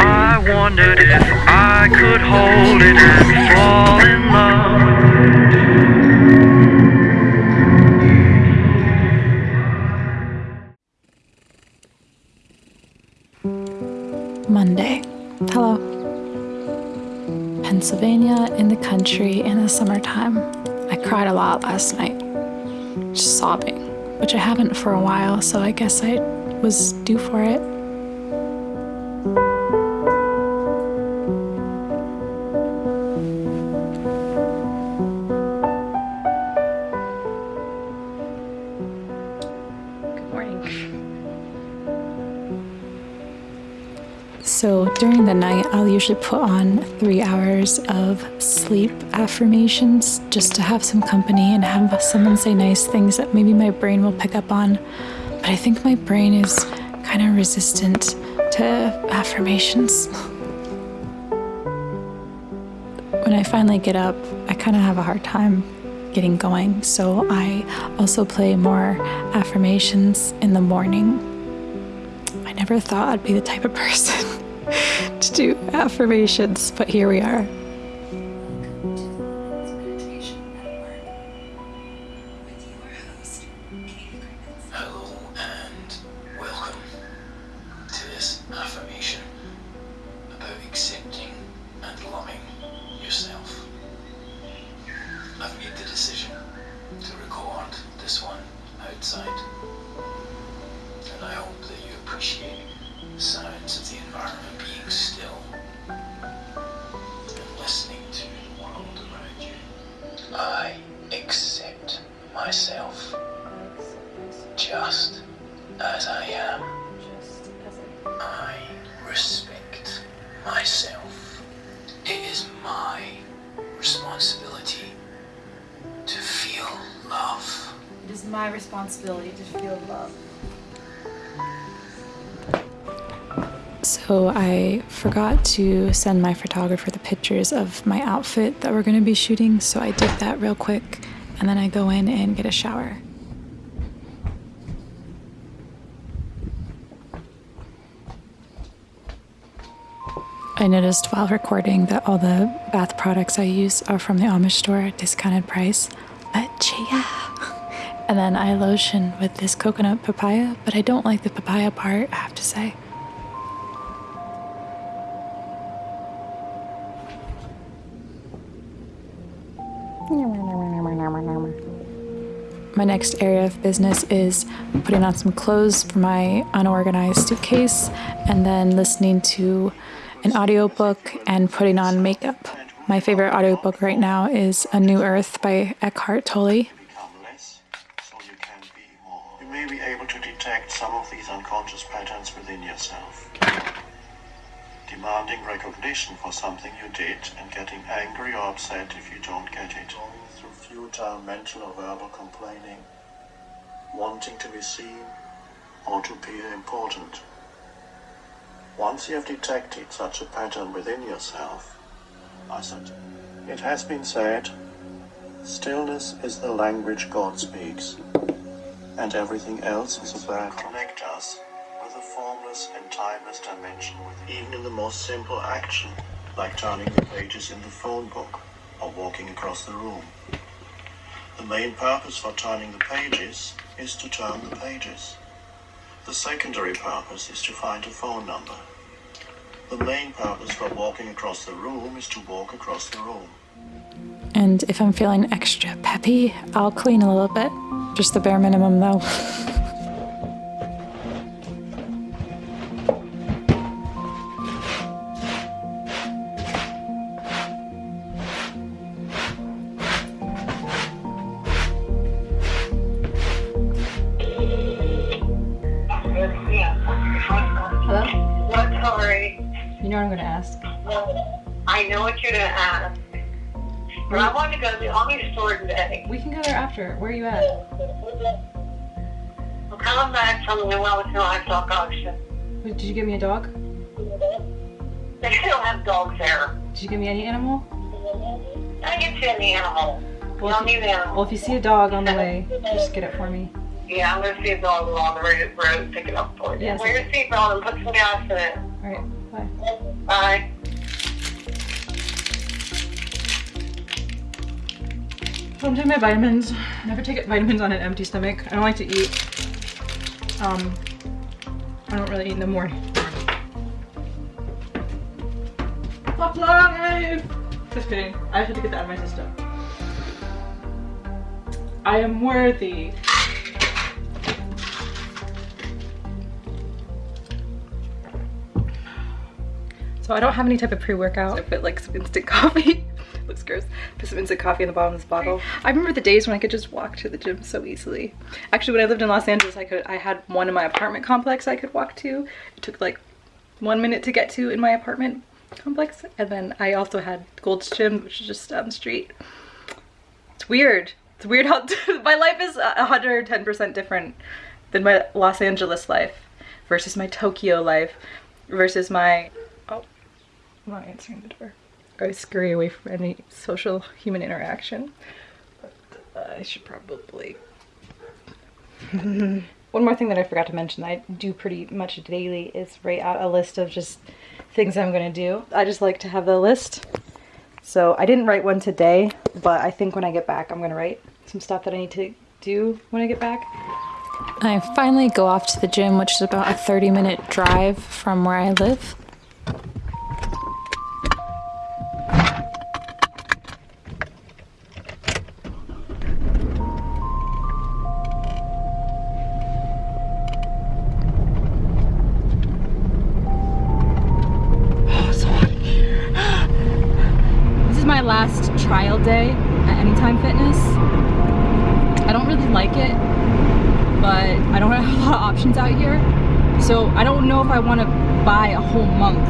I wondered if I could hold it and fall in love. Monday. Hello. Pennsylvania in the country in the summertime. I cried a lot last night, just sobbing, which I haven't for a while, so I guess I was due for it. So during the night, I'll usually put on three hours of sleep affirmations just to have some company and have someone say nice things that maybe my brain will pick up on. But I think my brain is kind of resistant to affirmations. When I finally get up, I kind of have a hard time getting going. So I also play more affirmations in the morning I never thought I'd be the type of person to do affirmations, but here we are. Hello and welcome to this affirmation about accepting and loving yourself. I've made the decision to record this one outside, I hope that you appreciate the sounds of the environment being still and listening to the world around you. I accept myself just as I am. I respect myself. It is my responsibility to feel love. It is my responsibility to feel love. So I forgot to send my photographer the pictures of my outfit that we're going to be shooting, so I did that real quick and then I go in and get a shower. I noticed while recording that all the bath products I use are from the Amish store at discounted price. But yeah. And then I lotion with this coconut papaya, but I don't like the papaya part, I have to say. My next area of business is putting on some clothes for my unorganized suitcase and then listening to an audiobook and putting on makeup. My favorite audiobook right now is A New Earth by Eckhart Tolle. You may be able to detect some of these unconscious patterns within yourself. Demanding recognition for something you did and getting angry or upset if you don't get it. Futile mental or verbal complaining. Wanting to be seen or to appear important. Once you have detected such a pattern within yourself, I said, it has been said Stillness is the language God speaks, and everything else is a bad connect us with a formless and timeless dimension with even in the most simple action, like turning the pages in the phone book or walking across the room. The main purpose for turning the pages is to turn the pages. The secondary purpose is to find a phone number. The main purpose for walking across the room is to walk across the room. And if I'm feeling extra peppy, I'll clean a little bit. Just the bare minimum, though. I know what you're gonna ask. But I want to go to the Army store today. We can go there after. Where are you at? I'm coming back from the Wellington Livestock Auction. Did you give me a dog? They still have dogs there. Did you give me any animal? I get you any animal. Well, don't you, need animal. well, if you see a dog on the way, just get it for me. Yeah, I'm gonna see a dog along the road, road pick it up for you. Yes. Wear your seatbelt and put some gas in it. Alright, bye. Bye. I'm taking my vitamins. Never take vitamins on an empty stomach. I don't like to eat. Um, I don't really eat in the morning. Fuck life! Just kidding. I had to get that out of my system. I am worthy. So I don't have any type of pre-workout. I put like some instant coffee. Gross. Put some instant coffee in the bottom of this bottle. I remember the days when I could just walk to the gym so easily. Actually, when I lived in Los Angeles, I could I had one in my apartment complex I could walk to. It took like one minute to get to in my apartment complex. And then I also had Gold's Gym, which is just down the street. It's weird. It's weird how my life is 110% different than my Los Angeles life versus my Tokyo life versus my oh I'm not answering the door. I scurry away from any social human interaction. But uh, I should probably. One more thing that I forgot to mention that I do pretty much daily is write out a list of just things I'm gonna do. I just like to have the list. So I didn't write one today, but I think when I get back, I'm gonna write some stuff that I need to do when I get back. I finally go off to the gym, which is about a 30 minute drive from where I live. Options out here. So I don't know if I want to buy a whole month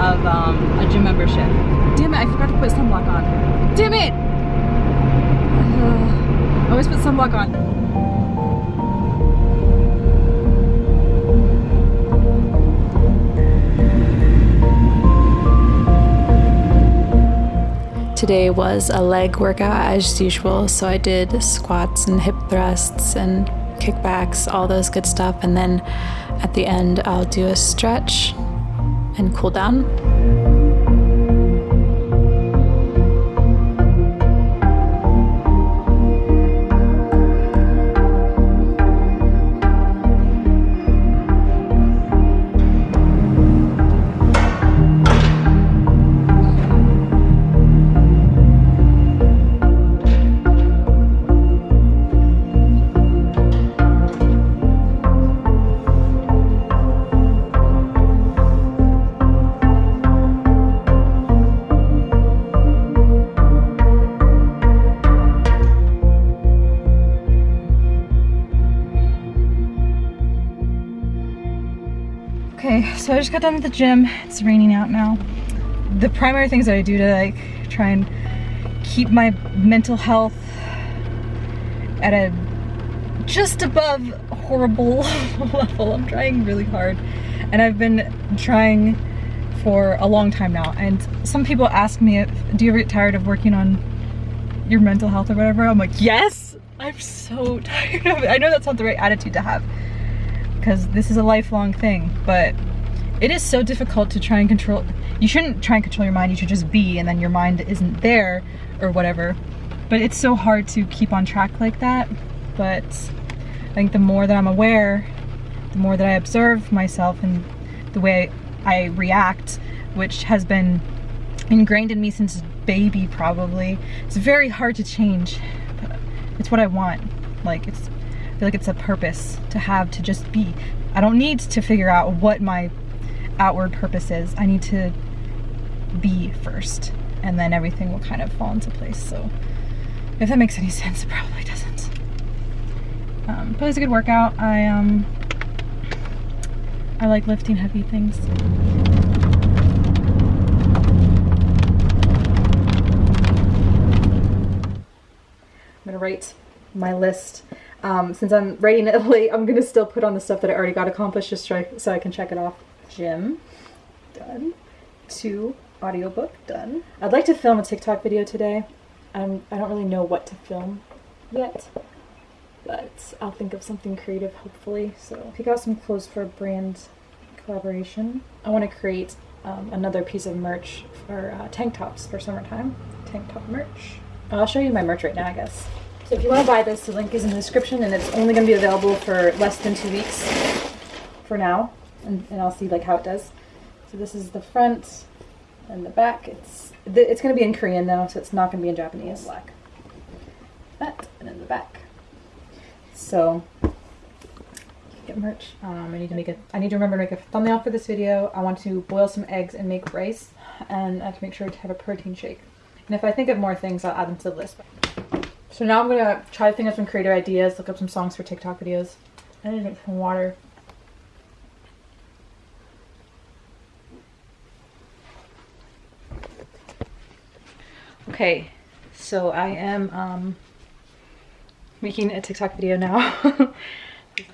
of um, a gym membership. Damn it, I forgot to put sunblock on. Damn it! I always put sunblock on. Today was a leg workout as usual, so I did squats and hip thrusts and kickbacks, all those good stuff. And then at the end, I'll do a stretch and cool down. Just got done with the gym. It's raining out now. The primary things that I do to like try and keep my mental health at a just above horrible level. I'm trying really hard. And I've been trying for a long time now. And some people ask me, if, do you ever get tired of working on your mental health or whatever? I'm like, yes! I'm so tired of it. I know that's not the right attitude to have because this is a lifelong thing, but it is so difficult to try and control. You shouldn't try and control your mind, you should just be, and then your mind isn't there or whatever. But it's so hard to keep on track like that. But I think the more that I'm aware, the more that I observe myself and the way I react, which has been ingrained in me since baby probably, it's very hard to change. It's what I want. Like it's I feel like it's a purpose to have to just be. I don't need to figure out what my outward purposes. I need to be first and then everything will kind of fall into place. So if that makes any sense, it probably doesn't. Um, but it was a good workout. I um I like lifting heavy things. I'm gonna write my list. Um, since I'm writing it late, I'm gonna still put on the stuff that I already got accomplished just so I, so I can check it off. Gym, done. Two, audiobook, done. I'd like to film a TikTok video today. Um, I don't really know what to film yet, but I'll think of something creative hopefully. So pick out some clothes for a brand collaboration. I want to create um, another piece of merch for uh, tank tops for summertime. Tank top merch. I'll show you my merch right now, I guess. So if you want to buy this, the link is in the description, and it's only going to be available for less than two weeks for now, and, and I'll see like how it does. So this is the front and the back. It's it's going to be in Korean though, so it's not going to be in Japanese. Black. That and then the back. So get merch. Um, I need to make a. I need to remember to make a thumbnail for this video. I want to boil some eggs and make rice, and I have to make sure to have a protein shake. And if I think of more things, I'll add them to the list. So now I'm gonna try to think of some creative ideas, look up some songs for TikTok videos. I need to drink some water. Okay, so I am um, making a TikTok video now.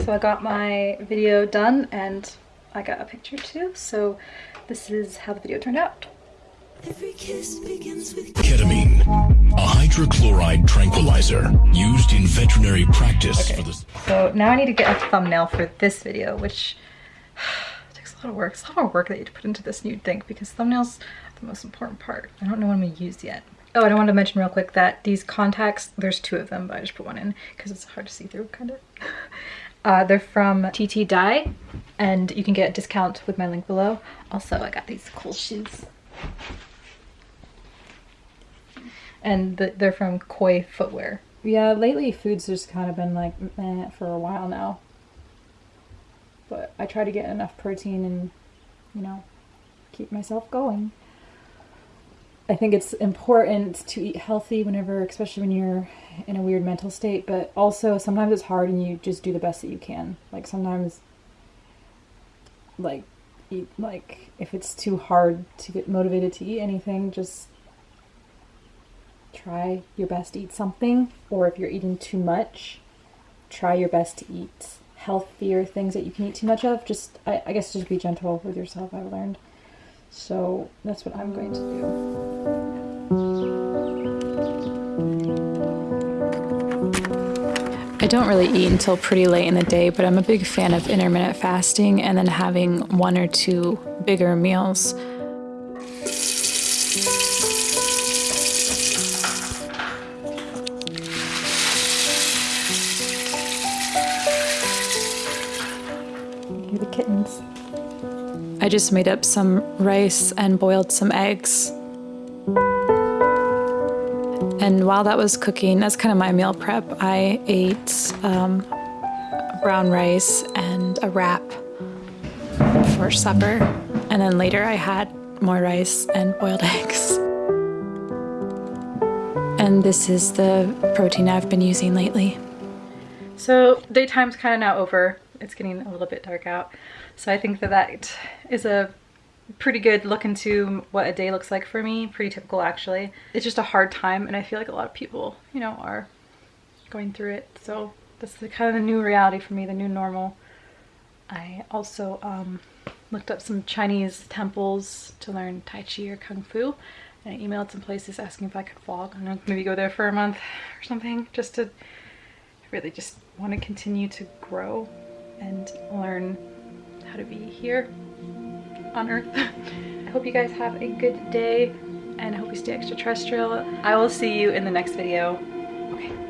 so I got my video done and I got a picture too. So this is how the video turned out. Ketamine, a hydrochloride tranquilizer used in veterinary practice for the So now I need to get a thumbnail for this video, which takes a lot of work. It's a lot of work that you have to put into this, you'd think, because thumbnails are the most important part. I don't know what I'm gonna use yet. Oh, and I wanted to mention real quick that these contacts, there's two of them, but I just put one in because it's hard to see through, kind of. Uh, they're from TTDeye, and you can get a discount with my link below. Also, I got these cool shoes. And the, they're from Koi Footwear. Yeah, lately food's just kind of been like for a while now. But I try to get enough protein and, you know, keep myself going. I think it's important to eat healthy whenever, especially when you're in a weird mental state, but also sometimes it's hard and you just do the best that you can. Like sometimes, like, eat, like if it's too hard to get motivated to eat anything, just try your best to eat something. Or if you're eating too much, try your best to eat healthier things that you can eat too much of. Just, I, I guess, just be gentle with yourself, I've learned. So that's what I'm going to do. I don't really eat until pretty late in the day, but I'm a big fan of intermittent fasting and then having one or two bigger meals. You're the kittens. I just made up some rice and boiled some eggs. And while that was cooking, that's kind of my meal prep. I ate um, brown rice and a wrap for supper. And then later I had more rice and boiled eggs. And this is the protein I've been using lately. So daytime's kind of now over. It's getting a little bit dark out. So I think that that is a pretty good look into what a day looks like for me. Pretty typical actually. It's just a hard time and I feel like a lot of people, you know, are going through it. So this is kind of the new reality for me, the new normal. I also um, looked up some Chinese temples to learn Tai Chi or Kung Fu. And I emailed some places asking if I could vlog. I don't know, maybe go there for a month or something just to really just want to continue to grow and learn how to be here on earth. I hope you guys have a good day and I hope you stay extraterrestrial. I will see you in the next video. Okay.